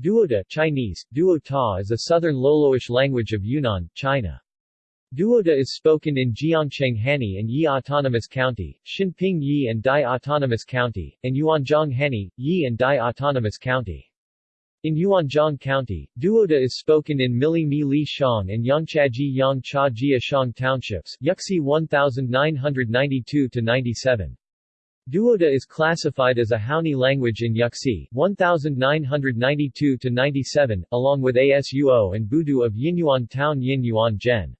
Duoda Chinese, Duo is a southern Loloish language of Yunnan, China. Duoda is spoken in Jiangcheng Hani and Yi Autonomous County, Xinping Yi and Dai Autonomous County, and Yuanzhong Hani, Yi and Dai Autonomous County. In Yuanzhong County, Duoda is spoken in Mili Mi Li Shang and Yangchaji Yang Cha Jia Shang townships Yuxi 1992-97. Duoda is classified as a Haoni language in Yuxi 1992-97, along with Asuo and Budu of Yinyuan Town Yin Yuan Gen.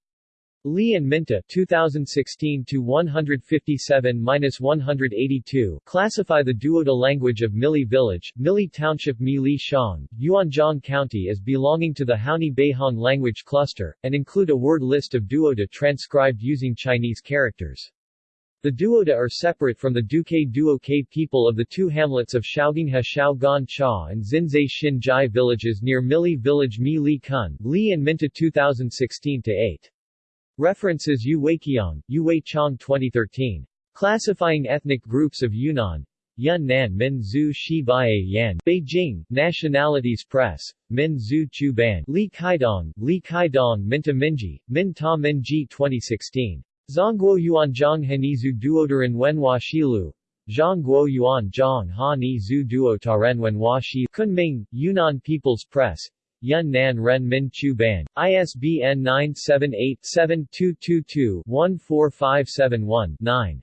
Li and Minta 2016-157-182 classify the Duoda language of Mili Village, Mili Township Mili Shang, Yuanzhong County as belonging to the Haoni Beihong language cluster, and include a word list of Duoda transcribed using Chinese characters. The Duoda are separate from the Duque Duo K people of the two hamlets of Shaoginghe Xiaogan Cha and Xinzai Xin Jai villages near Mili Village Mi Li Kun, Li and Minta 2016-8. References Yu Weiqiang, Yu Wei Chong 2013. Classifying ethnic groups of Yunnan. Yunnan Min Zhu Shi Baiye Yan, Beijing, Nationalities Press, Min Zhu Chu Ban, Li Kaidong, Li Kaidong Minta Minji, Min Ta Minji 2016. Zhongguo Yuanzhang Henizu Duodaran Wenhua Shilu Zhongguo Yuan Zhang Ha Ni Zhu Duo Taren Wenhua Shi Kunming, Yunnan People's Press. Yunnan Ren Min Chu Ban, ISBN 978-7222-14571-9